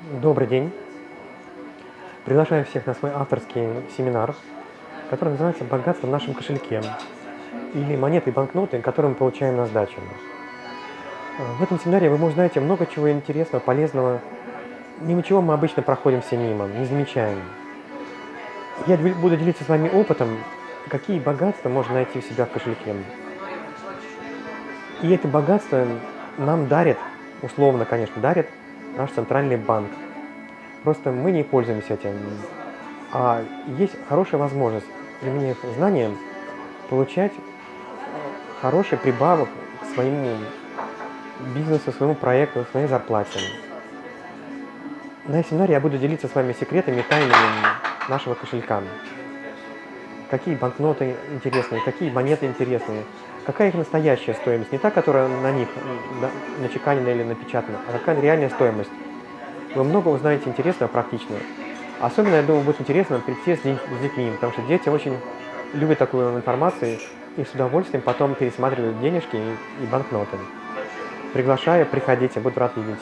Добрый день. Приглашаю всех на свой авторский семинар, который называется «Богатство в нашем кошельке» или «Монеты и банкноты, которые мы получаем на сдачу». В этом семинаре вы узнаете много чего интересного, полезного, мимо чего мы обычно проходим все мимо, не замечаем. Я буду делиться с вами опытом, какие богатства можно найти у себя в кошельке. И это богатство нам дарит, условно, конечно, дарит наш центральный банк. Просто мы не пользуемся этим. А есть хорошая возможность, применив знания, получать хороший прибавок к своему бизнесу, своему проекту, своей зарплате. На семинаре я буду делиться с вами секретами, тайнами нашего кошелька. Какие банкноты интересные, какие монеты интересные, какая их настоящая стоимость, не та, которая на них начеканена или напечатана, а какая реальная стоимость. Вы много узнаете интересного, практичного. Особенно, я думаю, будет интересно прийти с детьми, потому что дети очень любят такую информацию и с удовольствием потом пересматривают денежки и банкноты. Приглашаю, приходите, буду рад видеть.